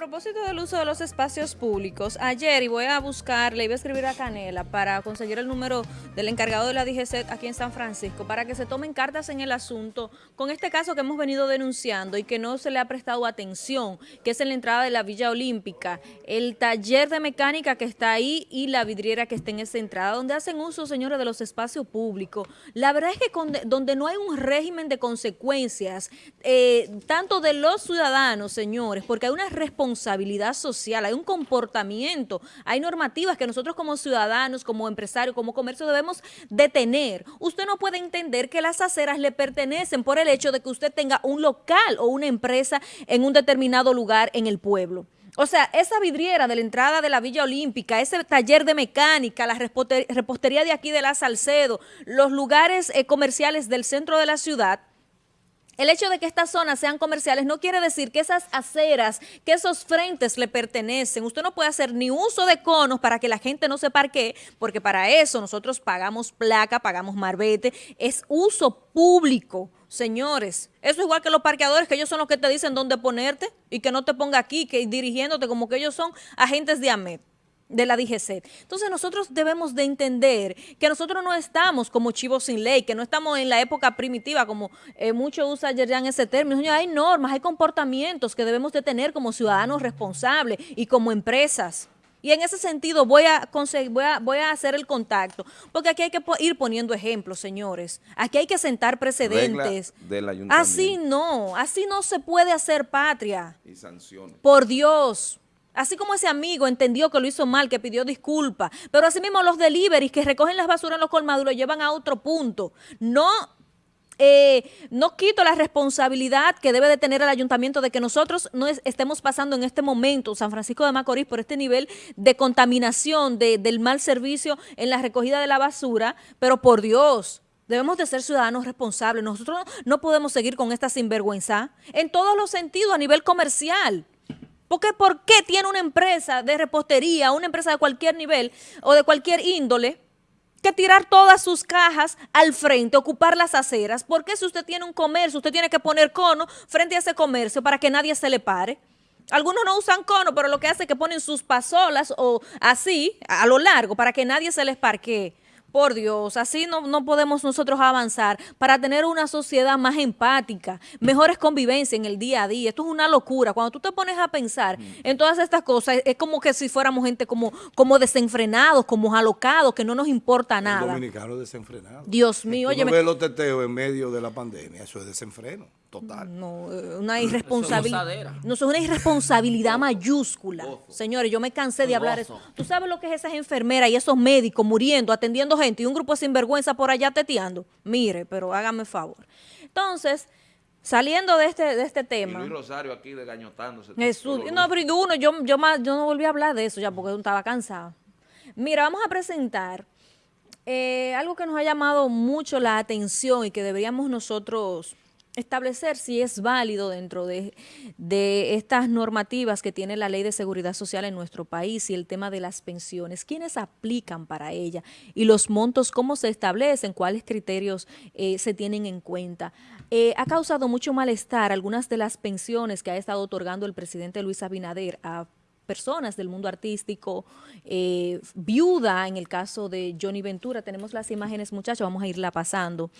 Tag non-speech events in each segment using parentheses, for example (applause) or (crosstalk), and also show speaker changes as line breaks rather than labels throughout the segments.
propósito del uso de los espacios públicos, ayer, y voy a buscar, le iba a escribir a Canela para conseguir el número del encargado de la DGC aquí en San Francisco, para que se tomen cartas en el asunto con este caso que hemos venido denunciando y que no se le ha prestado atención, que es en la entrada de la Villa Olímpica, el taller de mecánica que está ahí y la vidriera que está en esa entrada, donde hacen uso, señores, de los espacios públicos. La verdad es que donde no hay un régimen de consecuencias, eh, tanto de los ciudadanos, señores, porque hay una responsabilidad social, hay un comportamiento, hay normativas que nosotros como ciudadanos, como empresarios, como comercio debemos detener. Usted no puede entender que las aceras le pertenecen por el hecho de que usted tenga un local o una empresa en un determinado lugar en el pueblo. O sea, esa vidriera de la entrada de la Villa Olímpica, ese taller de mecánica, la repostería de aquí de la Salcedo, los lugares eh, comerciales del centro de la ciudad, el hecho de que estas zonas sean comerciales no quiere decir que esas aceras, que esos frentes le pertenecen. Usted no puede hacer ni uso de conos para que la gente no se parquee, porque para eso nosotros pagamos placa, pagamos marbete, es uso público. Señores, eso es igual que los parqueadores, que ellos son los que te dicen dónde ponerte y que no te ponga aquí, que dirigiéndote como que ellos son agentes de AMET de la DGC. Entonces nosotros debemos de entender que nosotros no estamos como chivos sin ley, que no estamos en la época primitiva, como eh, mucho usa en ese término. hay normas, hay comportamientos que debemos de tener como ciudadanos responsables y como empresas. Y en ese sentido voy a, voy, a, voy a hacer el contacto, porque aquí hay que ir poniendo ejemplos, señores. Aquí hay que sentar precedentes. así no, así no se puede hacer patria. Y sanciones. Por Dios. Así como ese amigo entendió que lo hizo mal, que pidió disculpas, pero así mismo los deliveries que recogen las basuras en los colmados lo llevan a otro punto. No, eh, no quito la responsabilidad que debe de tener el ayuntamiento de que nosotros no estemos pasando en este momento, San Francisco de Macorís, por este nivel de contaminación, del mal servicio en la recogida de la basura, pero por Dios, Debemos de ser ciudadanos responsables. Nosotros no podemos seguir con esta sinvergüenza en todos los sentidos, a nivel comercial. Porque ¿por qué tiene una empresa de repostería, una empresa de cualquier nivel o de cualquier índole, que tirar todas sus cajas al frente, ocupar las aceras? Porque si usted tiene un comercio, usted tiene que poner cono frente a ese comercio para que nadie se le pare? Algunos no usan cono, pero lo que hace es que ponen sus pasolas o así, a lo largo, para que nadie se les parquee. Por Dios, así no, no, podemos nosotros avanzar para tener una sociedad más empática, mejores convivencias en el día a día. Esto es una locura. Cuando tú te pones a pensar en todas estas cosas, es como que si fuéramos gente como, como desenfrenados, como alocados, que no nos importa nada.
Dominicano desenfrenado.
Dios mío, oye.
Los teteos en medio de la pandemia, eso es desenfreno total.
No, eh, una irresponsabilidad. No, es una irresponsabilidad mayúscula. Señores, yo me cansé de hablar eso. ¿Tú sabes lo que es esas enfermeras y esos médicos muriendo, atendiendo gente y un grupo de sinvergüenza por allá teteando? Mire, pero hágame favor. Entonces, saliendo de este, de este tema.
Y Luis Rosario aquí desgañotándose.
Jesús, no, pero uno, yo, yo, más, yo no volví a hablar de eso ya porque estaba cansado. Mira, vamos a presentar eh, algo que nos ha llamado mucho la atención y que deberíamos nosotros establecer si es válido dentro de, estas normativas que tiene la Ley de Seguridad Social en nuestro país y el tema de las pensiones, quiénes aplican para ella y los montos, cómo se establecen, cuáles criterios eh, se tienen en cuenta. Eh, ha causado mucho malestar algunas de las pensiones que ha estado otorgando el presidente Luis Abinader a personas del mundo artístico, eh, viuda en el caso de Johnny Ventura. Tenemos las imágenes, muchachos, vamos a irla pasando.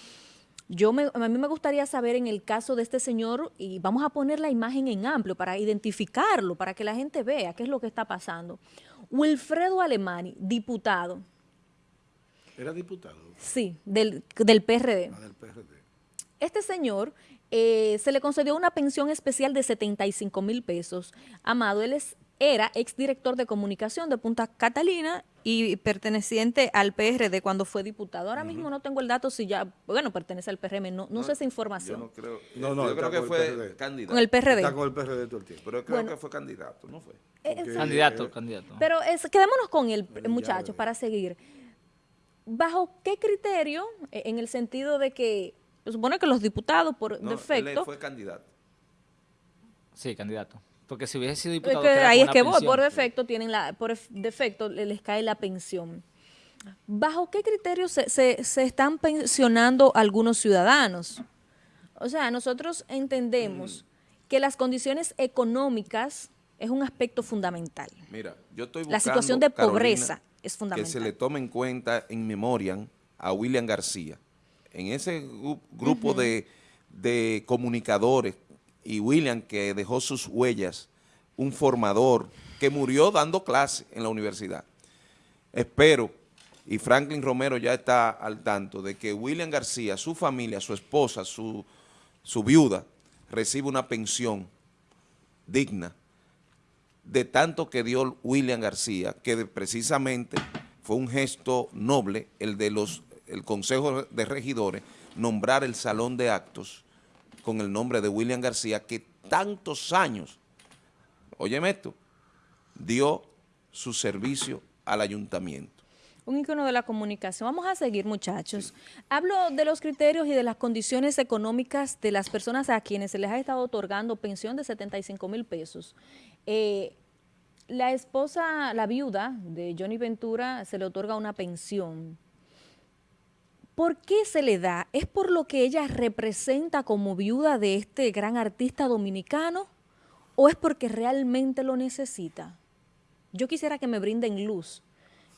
Yo me, a mí me gustaría saber en el caso de este señor, y vamos a poner la imagen en amplio para identificarlo, para que la gente vea qué es lo que está pasando. Wilfredo Alemani, diputado.
¿Era diputado?
Sí, del, del PRD.
Ah, del PRD.
Este señor eh, se le concedió una pensión especial de 75 mil pesos. Amado, él es era exdirector de comunicación de Punta Catalina y perteneciente al PRD cuando fue diputado. Ahora mismo no tengo el dato si ya, bueno, pertenece al PRM, no, no, sé esa información.
Yo no creo, no, no, yo creo que fue candidato.
Con el PRD.
Está con el PRD todo el tiempo.
Pero creo que fue candidato, ¿no fue?
Eh, candidato, candidato.
Pero es, quedémonos con el muchacho para seguir. ¿Bajo qué criterio, e, en el sentido de que, se supone que los diputados por defecto...
Él fue candidato.
Sí, candidato. Porque si hubiese sido diputado...
ahí es que vos, por defecto, tienen la, por defecto les cae la pensión. ¿Bajo qué criterios se, se, están pensionando algunos ciudadanos? O sea, nosotros entendemos que las condiciones económicas es un aspecto fundamental.
Mira, yo estoy buscando,
La situación de pobreza es fundamental.
Que se le tome en cuenta en memoria a William García. En ese grupo de, de comunicadores y William que dejó sus huellas, un formador que murió dando clase en la universidad. Espero, y Franklin Romero ya está al tanto, de que William García, su familia, su esposa, su, su viuda, reciba una pensión digna de tanto que dio William García, que precisamente fue un gesto noble el de los el Consejo de Regidores nombrar el Salón de Actos con el nombre de William García, que tantos años, óyeme esto, dio su servicio al ayuntamiento.
Un ícono de la comunicación. Vamos a seguir, muchachos. Hablo de los criterios y de las condiciones económicas de las personas a quienes se les ha estado otorgando pensión de 75 mil pesos. Eh, la esposa, la viuda de Johnny Ventura, se le otorga una pensión. ¿Por qué se le da? ¿Es por lo que ella representa como viuda de este gran artista dominicano? ¿O es porque realmente lo necesita? Yo quisiera que me brinden luz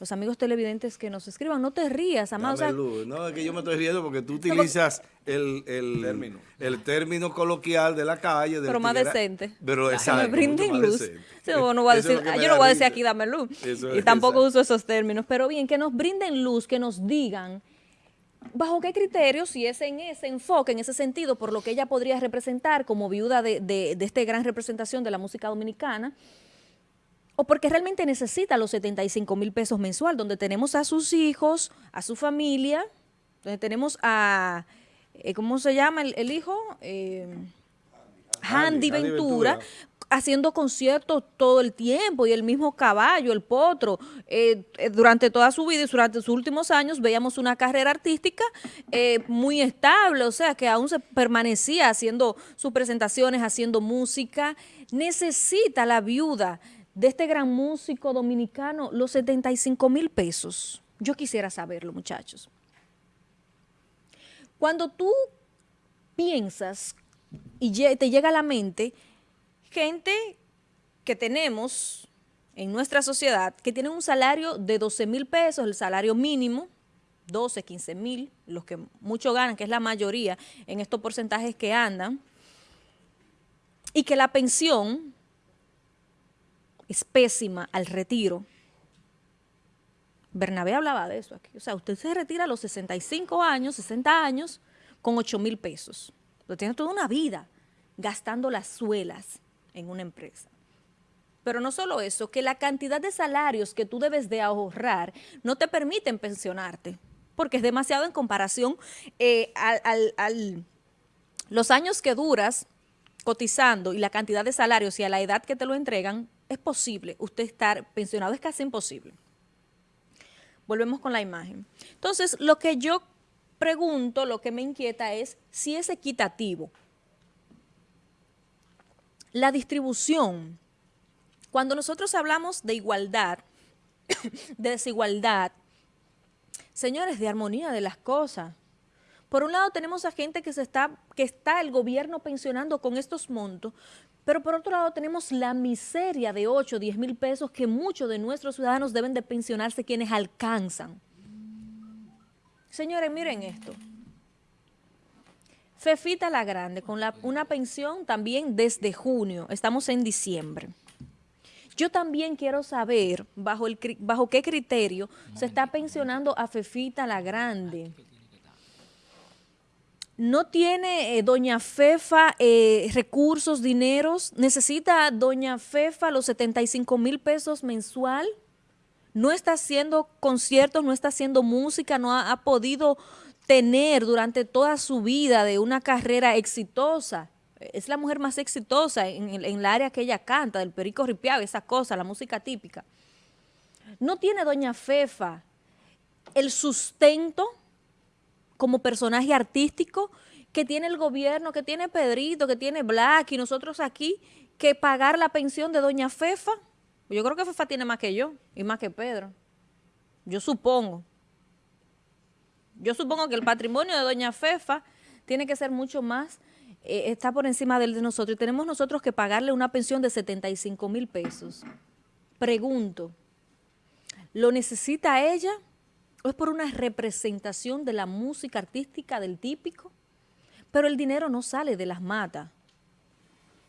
los amigos televidentes que nos escriban. No te rías, amado.
no, es que yo me estoy riendo porque tú utilizas el, término. el término coloquial de la calle.
pero más decente.
Pero exacto.
Que me brinden luz. yo no voy a decir aquí dame luz. y tampoco uso esos términos. Pero bien, que nos brinden luz, que nos digan bajo qué criterios, si es en ese enfoque, en ese sentido, por lo que ella podría representar como viuda de, de, de esta gran representación de la música dominicana, o porque realmente necesita los 75 mil pesos mensual, donde tenemos a sus hijos, a su familia, donde tenemos a, eh, ¿cómo se llama el, hijo? Eh, Handy, Ventura, haciendo conciertos todo el tiempo y el mismo caballo, el potro, eh, durante toda su vida y durante sus últimos años veíamos una carrera artística muy estable, o sea que aún se permanecía haciendo sus presentaciones, haciendo música, necesita la viuda de este gran músico dominicano los 75 mil pesos. Yo quisiera saberlo, muchachos. Cuando tú piensas y te llega a la mente gente que tenemos en nuestra sociedad que tienen un salario de 12 mil pesos, el salario mínimo, 12, 15 mil, los que mucho ganan, que es la mayoría en estos porcentajes que andan, y que la pensión es pésima al retiro. Bernabé hablaba de eso aquí. O sea, usted se retira a los 65 años, 60 años, con 8 mil pesos. Lo tiene toda una vida gastando las suelas en una empresa. Pero no solo eso, que la cantidad de salarios que tú debes de ahorrar no te permiten pensionarte, porque es demasiado en comparación eh, a los años que duras cotizando y la cantidad de salarios y a la edad que te lo entregan, es posible usted estar pensionado, es casi imposible. Volvemos con la imagen. Entonces, lo que yo pregunto, lo que me inquieta es si es equitativo. La distribución. Cuando nosotros hablamos de igualdad, (coughs) de desigualdad, señores, de armonía de las cosas. Por un lado tenemos a gente que se está, que está el gobierno pensionando con estos montos, pero por otro lado tenemos la miseria de 8 o 10 mil pesos que muchos de nuestros ciudadanos deben de pensionarse quienes alcanzan. Señores, miren esto. Fefita la Grande, con una pensión también desde junio, estamos en diciembre. Yo también quiero saber bajo qué criterio se está pensionando a Fefita la Grande. No tiene eh, doña Fefa eh, recursos, dineros, necesita doña Fefa los 75 mil pesos mensual, no está haciendo conciertos, no está haciendo música, no ha, podido tener durante toda su vida de una carrera exitosa. Es la mujer más exitosa en, el área que ella canta, del perico ripiado, esa cosa, la música típica. No tiene doña Fefa el sustento como personaje artístico que tiene el gobierno, que tiene Pedrito, que tiene Black y nosotros aquí, que pagar la pensión de doña Fefa. Yo creo que Fefa tiene más que yo y más que Pedro. Yo supongo. Yo supongo que el patrimonio de doña Fefa tiene que ser mucho más eh, está por encima del de nosotros y tenemos nosotros que pagarle una pensión de 75 mil pesos. Pregunto, ¿lo necesita ella o es por una representación de la música artística del típico? Pero el dinero no sale de las matas.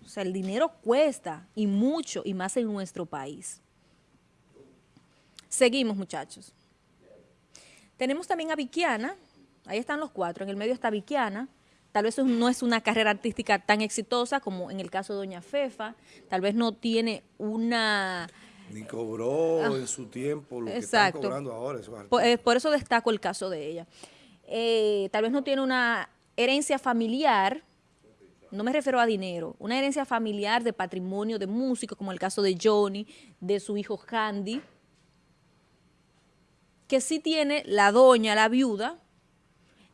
O sea, el dinero cuesta y mucho y más en nuestro país. Seguimos, muchachos. Tenemos también a Viquiana, ahí están los cuatro, en el medio está Viquiana, tal vez no es una carrera artística tan exitosa como en el caso de Doña Fefa, tal vez no tiene una...
Ni cobró
Ah,
en su tiempo lo que
Exacto.
están cobrando ahora.
Por, eh, por eso destaco el caso de ella. Eh, tal vez no tiene una herencia familiar, no me refiero a dinero, una herencia familiar de patrimonio de músicos, como el caso de Johnny, de su hijo Candy, que sí tiene la doña, la viuda,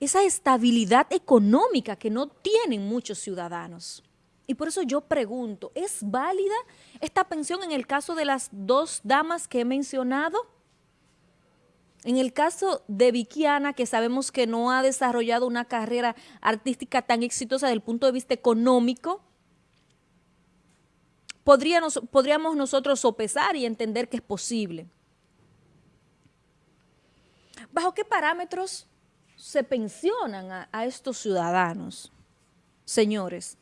esa estabilidad económica que no tienen muchos ciudadanos. Y por eso yo pregunto, ¿es válida esta pensión en el caso de las dos damas que he mencionado? En el caso de Vikiana, que sabemos que no ha desarrollado una carrera artística tan exitosa desde el punto de vista económico, podríamos, podríamos nosotros sopesar y entender que es posible. ¿Bajo qué parámetros se pensionan a, a estos ciudadanos? Señores,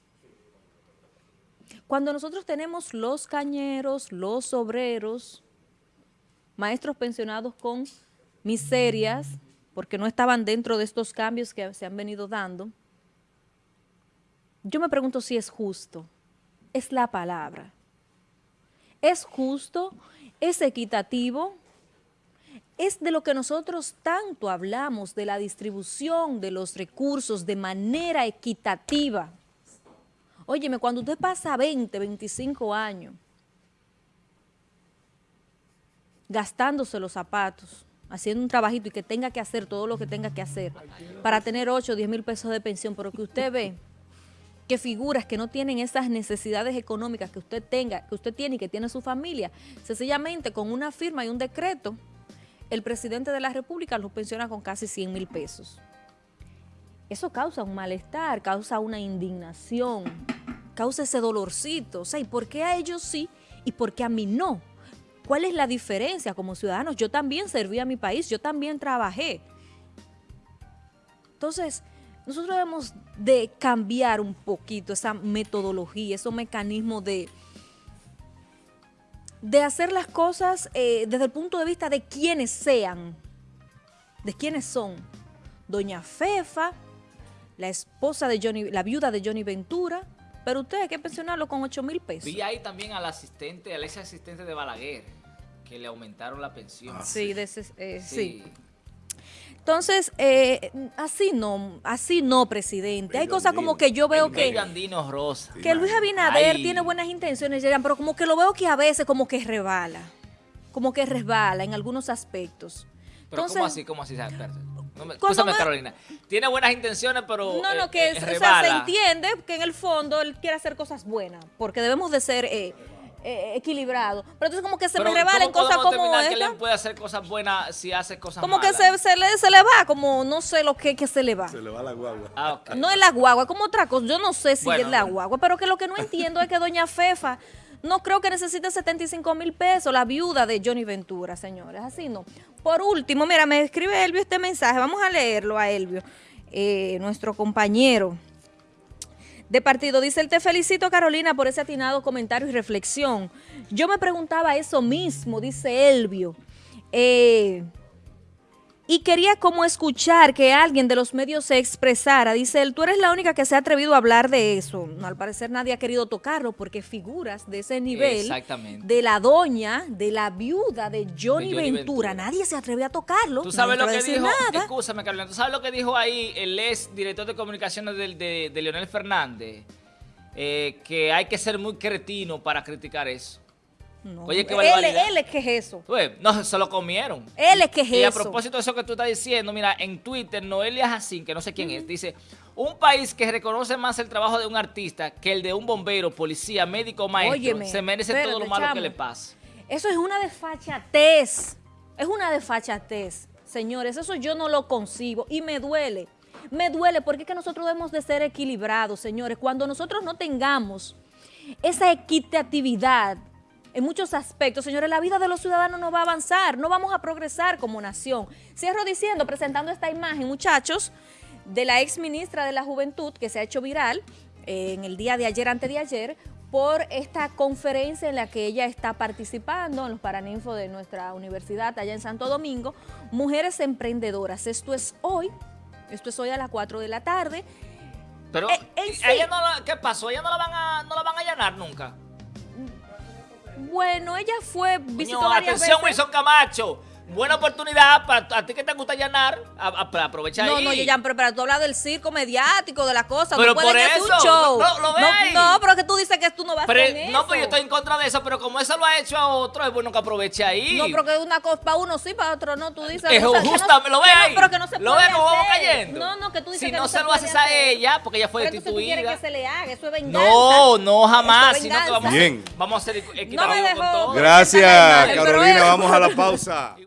cuando nosotros tenemos los cañeros, los obreros, maestros pensionados con miserias, porque no estaban dentro de estos cambios que se han venido dando, yo me pregunto si es justo. Es la palabra. ¿Es justo? ¿Es equitativo? Es de lo que nosotros tanto hablamos, de la distribución de los recursos de manera equitativa. Óyeme, cuando usted pasa 20, 25 años gastándose los zapatos, haciendo un trabajito y que tenga que hacer todo lo que tenga que hacer para tener 8 o 10 mil pesos de pensión, pero que usted ve que figuras que no tienen esas necesidades económicas que usted tenga, que usted tiene y que tiene su familia, sencillamente con una firma y un decreto, el presidente de la República los pensiona con casi 100 mil pesos. Eso causa un malestar, causa una indignación, causa ese dolorcito. O sea, ¿y por qué a ellos sí y por qué a mí no? ¿Cuál es la diferencia como ciudadanos? Yo también serví a mi país, yo también trabajé. Entonces, nosotros debemos de cambiar un poquito esa metodología, esos mecanismos de, de hacer las cosas eh, desde el punto de vista de quienes sean, de quiénes son. Doña Fefa, la esposa de Johnny, la viuda de Johnny Ventura, pero usted hay que pensionarlo con 8 mil pesos.
Vi ahí también al asistente, al ex asistente de Balaguer, que le aumentaron la pensión.
Sí, de ese- eh, sí.
Sí.
Entonces, eh, así no, así no, presidente. Hay cosas como que yo veo que,
rosa.
que Luis Abinader
Ay.
tiene buenas intenciones, pero como que lo veo que a veces como que resbala, como que resbala en algunos aspectos.
Pero
Entonces,
¿cómo así? ¿Cómo así? No me, escúchame,
me-
Carolina. Tiene buenas intenciones, pero
No,
eh,
no, que
eh,
es- o sea, se entiende que en el fondo él quiere hacer cosas buenas, porque debemos de ser eh, eh, equilibrados. Pero entonces como que se
Pero
me rebala en
¿cómo
cosas como
que
esta.
él puede hacer cosas buenas si hace cosas
Como que se, se le, se le va, como no sé lo que, que se le va.
Se le va la guagua.
Ah.
No es la guagua, como otra cosa. Yo no sé si
Bueno.
es la guagua, pero que lo que no entiendo es que doña Fefa no creo que necesite 75 mil pesos, la viuda de Johnny Ventura, señores. Así no. Por último, mira, me escribe Elvio este mensaje. Vamos a leerlo a Elvio, eh, nuestro compañero de partido. Dice, él te felicito, Carolina, por ese atinado comentario y reflexión. Yo me preguntaba eso mismo, dice Elvio. Eh, y quería como escuchar que alguien de los medios se expresara. Dice él, tú eres la única que se ha atrevido a hablar de eso. No, al parecer nadie ha querido tocarlo porque figuras de ese nivel, de la doña, de la viuda de Johnny,
De Johnny
Ventura,
Ventura.
nadie se atrevió a tocarlo.
Tú sabes lo que dijo, escúchame Carolina, tú sabes lo que dijo ahí el ex director de comunicaciones del- de, de Leonel Fernández, Eh, que hay que ser muy cretino para criticar eso.
No,
Oye, qué
él,
barbaridad.
él es que es eso.
Pues, no, se lo comieron.
Él es que es
Y a
eso.
propósito de eso que tú estás diciendo, mira, en Twitter, Noelia Jacín, que no sé quién es, dice, un país que reconoce más el trabajo de un artista que el de un bombero, policía, médico, maestro,
Óyeme,
se merece todo lo malo
chamo.
que le pasa.
Eso es una desfachatez. Es una desfachatez. Señores, eso yo no lo concibo y me duele Me duele porque es que nosotros debemos de ser equilibrados, señores. Cuando nosotros no tengamos esa equitatividad en muchos aspectos, señores, la vida de los ciudadanos no va a avanzar, no vamos a progresar como nación. Cierro diciendo, presentando esta imagen, muchachos, de la ex ministra de la Juventud que se ha hecho viral eh, en el día de ayer, antes de ayer, por esta conferencia en la que ella está participando en los Paraninfos de nuestra universidad allá en Santo Domingo, Mujeres Emprendedoras. Esto es hoy, esto es hoy a las 4 de la tarde.
Pero,
Eh, sí.
ella no la- ¿qué pasó? ¿Ella no la van a, no la van a allanar nunca?
Bueno, ella fue, visitó
Coño,
varias
atención,
veces.
Wilson Camacho. Buena oportunidad para a ti que te gusta allanar, a- a- para aprovechar
No,
ahí.
no, ya, pero, pero tú hablas del circo mediático, de las cosas.
Pero
no
por
hacer un
eso,
show.
no, lo
no,
ahí.
no, pero que tú dices que tú no vas
Pero,
con eso.
no, pero yo estoy en contra de eso, pero como eso lo ha hecho a otro, es bueno que aproveche ahí.
No, pero que una cosa para uno sí, para otro no. Tú dices.
Es
o sea, que
justa,
no-
lo ve
que no,
ahí.
pero que no se
lo
puede
ve vamos cayendo.
No, no, que tú dices
si
que
no,
no
se lo haces a ella, porque ella fue
Pero tú quieres
destituida.
que se le haga, eso es venganza.
No, no, jamás. Sino que vamos.
Bien.
vamos a ser
No me
equitativos con
dejó.
todo.
Gracias, Carolina. Vamos a la pausa. (laughs)